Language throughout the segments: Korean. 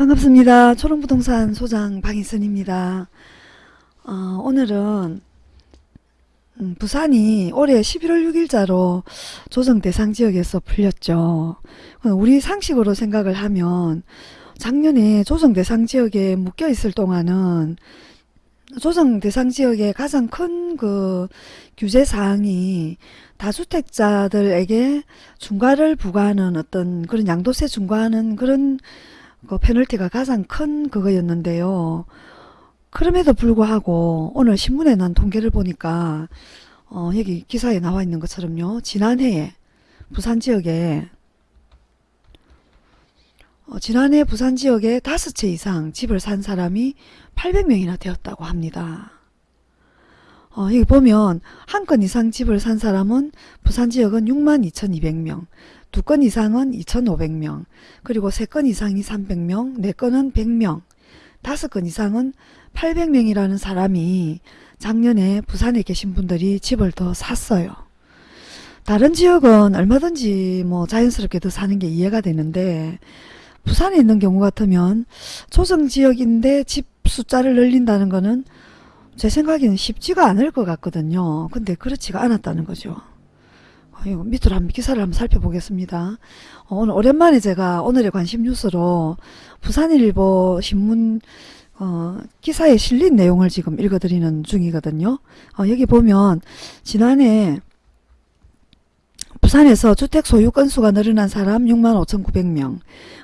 반갑습니다. 초롱부동산 소장 방희선입니다. 어, 오늘은 음, 부산이 올해 11월 6일자로 조정 대상 지역에서 풀렸죠. 우리 상식으로 생각을 하면 작년에 조정 대상 지역에 묶여 있을 동안은 조정 대상 지역의 가장 큰 그 규제 사항이 다주택자들에게 중과를 부과하는 어떤 그런 양도세 중과하는 그런 그 페널티가 가장 큰 그거였는데요. 그럼에도 불구하고 오늘 신문에 난 통계를 보니까 어, 여기 기사에 나와 있는 것처럼요. 지난해에 부산 지역에 어, 지난해 부산 지역에 다섯 채 이상 집을 산 사람이 800명이나 되었다고 합니다. 어, 여기 보면 한 건 이상 집을 산 사람은 부산 지역은 62,200명, 두 건 이상은 2,500명, 그리고 세 건 이상이 300명, 네 건은 100명, 다섯 건 이상은 800명이라는 사람이 작년에 부산에 계신 분들이 집을 더 샀어요. 다른 지역은 얼마든지 뭐 자연스럽게 더 사는 게 이해가 되는데 부산에 있는 경우 같으면 조정지역인데 집 숫자를 늘린다는 거는 제 생각에는 쉽지가 않을 것 같거든요. 근데 그렇지가 않았다는 거죠. 어, 이거 밑으로 한번 기사를 한번 살펴보겠습니다. 어, 오늘 오랜만에 제가 오늘의 관심 뉴스로 부산일보 신문 어, 기사에 실린 내용을 지금 읽어드리는 중이거든요. 어, 여기 보면 지난해 부산에서 주택 소유 건수가 늘어난 사람 65,900명,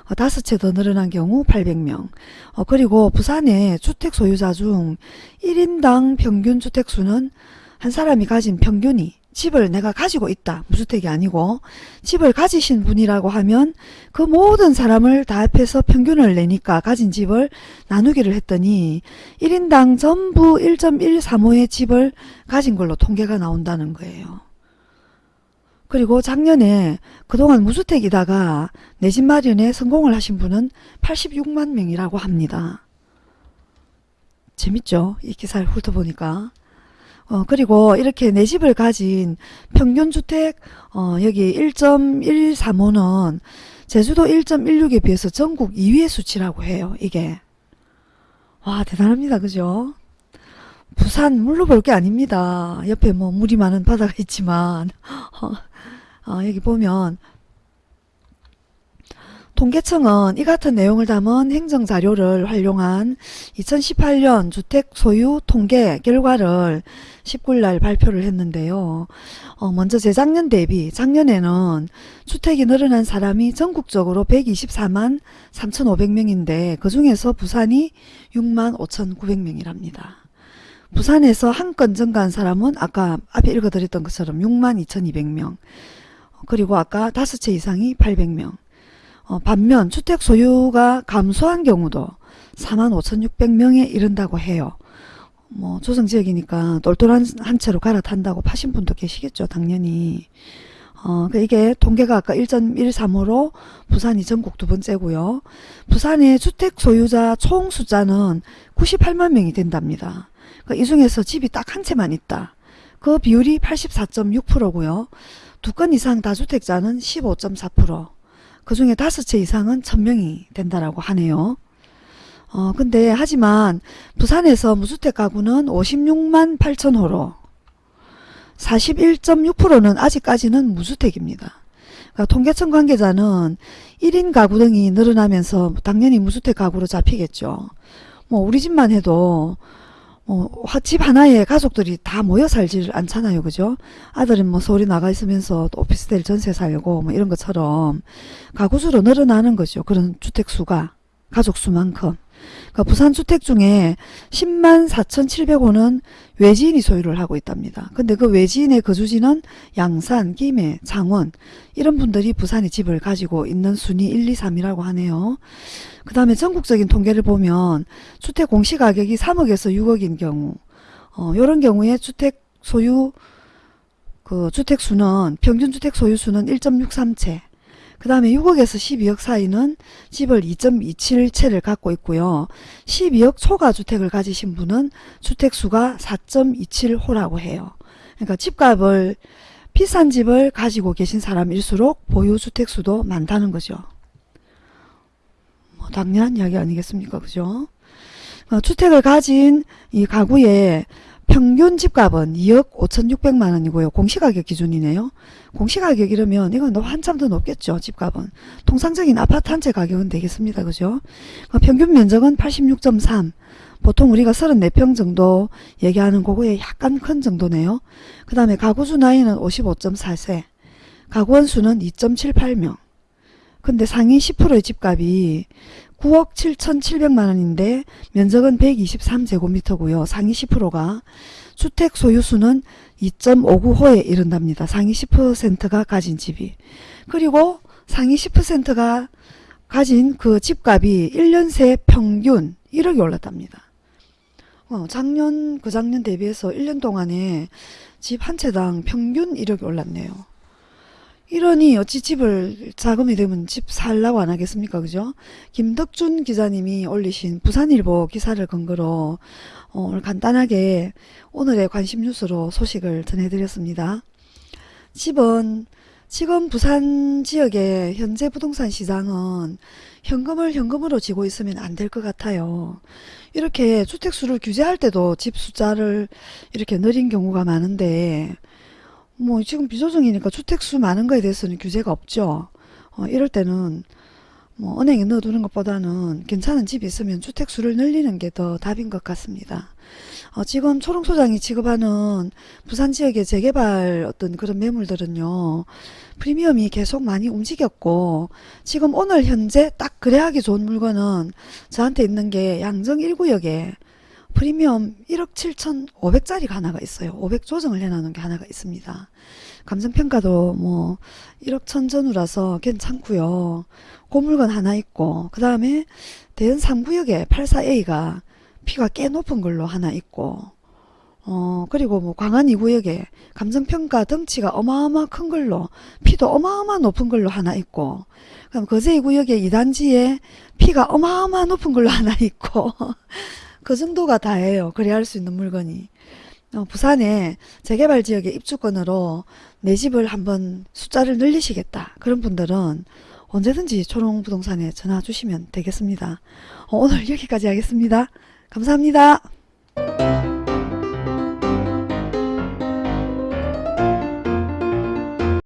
어, 다섯 채더 늘어난 경우 800명, 어, 그리고 부산의 주택 소유자 중 1인당 평균 주택수는 한 사람이 가진 평균이 집을 내가 가지고 있다. 무주택이 아니고 집을 가지신 분이라고 하면 그 모든 사람을 다 합해서 평균을 내니까 가진 집을 나누기를 했더니 1인당 전부 1.135의 집을 가진 걸로 통계가 나온다는 거예요. 그리고 작년에 그동안 무주택이다가 내 집 마련에 성공을 하신 분은 86만 명이라고 합니다. 재밌죠? 이 기사를 훑어보니까. 어, 그리고 이렇게 내 집을 가진 평균 주택, 어, 여기 1.135는 제주도 1.16에 비해서 전국 2위의 수치라고 해요, 이게. 와, 대단합니다. 그죠? 부산 물로 볼 게 아닙니다. 옆에 뭐 물이 많은 바다가 있지만, 어, 어, 여기 보면 통계청은 이 같은 내용을 담은 행정자료를 활용한 2018년 주택 소유 통계 결과를 19일 발표를 했는데요. 어, 먼저 재작년 대비 작년에는 주택이 늘어난 사람이 전국적으로 124만 3,500명인데 그 중에서 부산이 6만 5,900명이랍니다. 부산에서 한 건 증가한 사람은 아까 앞에 읽어드렸던 것처럼 6만 2,200명 그리고 아까 다섯 채 이상이 800명. 어, 반면 주택 소유가 감소한 경우도 45,600명에 이른다고 해요. 뭐 조성지역이니까 똘똘한 한 채로 갈아탄다고 파신 분도 계시겠죠. 당연히. 어, 그 이게 통계가 아까 1.135로 부산이 전국 두 번째고요. 부산의 주택 소유자 총 숫자는 98만 명이 된답니다. 그이 중에서 집이 딱 한 채만 있다. 그 비율이 84.6%고요. 두 건 이상 다주택자는 15.4%, 그 중에 다섯 채 이상은 1000명이 된다라고 하네요. 어, 근데 하지만 부산에서 무주택 가구는 56만 8천 호로 41.6%는 아직까지는 무주택입니다. 그러니까 통계청 관계자는 1인 가구 등이 늘어나면서 당연히 무주택 가구로 잡히겠죠. 뭐 우리 집만 해도 어, 집 하나에 가족들이 다 모여 살질 않잖아요. 그죠? 아들은 뭐 서울에 나가 있으면서 오피스텔 전세 살고 뭐 이런 것처럼 가구수로 늘어나는 거죠. 그런 주택수가 가족수만큼. 그러니까 부산 주택 중에 10만 4,700호는 외지인이 소유를 하고 있답니다. 근데 그 외지인의 거주지는 양산, 김해, 창원 이런 분들이 부산에 집을 가지고 있는 순위 1, 2, 3이라고 하네요. 그 다음에 전국적인 통계를 보면 주택 공시가격이 3억에서 6억인 경우 어, 이런 경우에 주택 소유 그 주택 수는 평균 주택 소유 수는 1.63채 그 다음에 6억에서 12억 사이는 집을 2.27채를 갖고 있고요. 12억 초과 주택을 가지신 분은 주택수가 4.27호라고 해요. 그러니까 집값을 비싼 집을 가지고 계신 사람일수록 보유주택수도 많다는 거죠. 어, 당연한 이야기 아니겠습니까? 그죠? 어, 주택을 가진 이 가구의 평균 집값은 2억 5,600만 원이고요. 공시가격 기준이네요. 공시가격 이러면 이건 너 한참 더 높겠죠. 집값은. 통상적인 아파트 한 채 가격은 되겠습니다. 그죠? 어, 평균 면적은 86.3. 보통 우리가 34평 정도 얘기하는 그거에 약간 큰 정도네요. 그 다음에 가구주 나이는 55.4세. 가구원 수는 2.78명. 근데 상위 10%의 집값이 9억 7,700만 원인데 면적은 123제곱미터고요. 상위 10%가 주택 소유수는 2.59호에 이른답니다. 상위 10%가 가진 집이. 그리고 상위 10%가 가진 그 집값이 1년 새 평균 1억이 올랐답니다. 어, 작년 그 작년 대비해서 1년 동안에 집 한 채당 평균 1억이 올랐네요. 이러니 어찌 집을 자금이 되면 집 살라고 안 하겠습니까? 그죠? 김덕준 기자님이 올리신 부산일보 기사를 근거로 어, 오늘 간단하게 오늘의 관심 뉴스로 소식을 전해드렸습니다. 집은 지금 부산 지역의 현재 부동산 시장은 현금을 현금으로 쥐고 있으면 안 될 것 같아요. 이렇게 주택수를 규제할 때도 집 숫자를 이렇게 늘린 경우가 많은데 뭐 지금 비조정이니까 주택수 많은 거에 대해서는 규제가 없죠. 어, 이럴 때는 뭐 은행에 넣어두는 것보다는 괜찮은 집이 있으면 주택수를 늘리는 게 더 답인 것 같습니다. 어, 지금 초롱소장이 지급하는 부산 지역의 재개발 어떤 그런 매물들은요. 프리미엄이 계속 많이 움직였고 지금 오늘 현재 딱 거래하기 좋은 물건은 저한테 있는 게 양정 1구역에 프리미엄 1억 7,500짜리가 하나가 있어요. 500 조정을 해놓은 게 하나가 있습니다. 감정평가도 뭐 1억 천전후라서 괜찮고요. 그 물건 하나 있고 그 다음에 대연 3구역에 84A가 피가 꽤 높은 걸로 하나 있고 어 그리고 뭐 광안 2구역에 감정평가 덩치가 어마어마 큰 걸로 피도 어마어마 높은 걸로 하나 있고 그럼 거제 2구역에 2단지에 피가 어마어마 높은 걸로 하나 있고 그 정도가 다예요. 거래할 수 있는 물건이. 어, 부산에 재개발 지역의 입주권으로 내 집을 한번 숫자를 늘리시겠다. 그런 분들은 언제든지 초롱부동산에 전화 주시면 되겠습니다. 어, 오늘 여기까지 하겠습니다. 감사합니다.